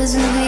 Cause we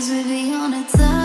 Cause we'd be on a time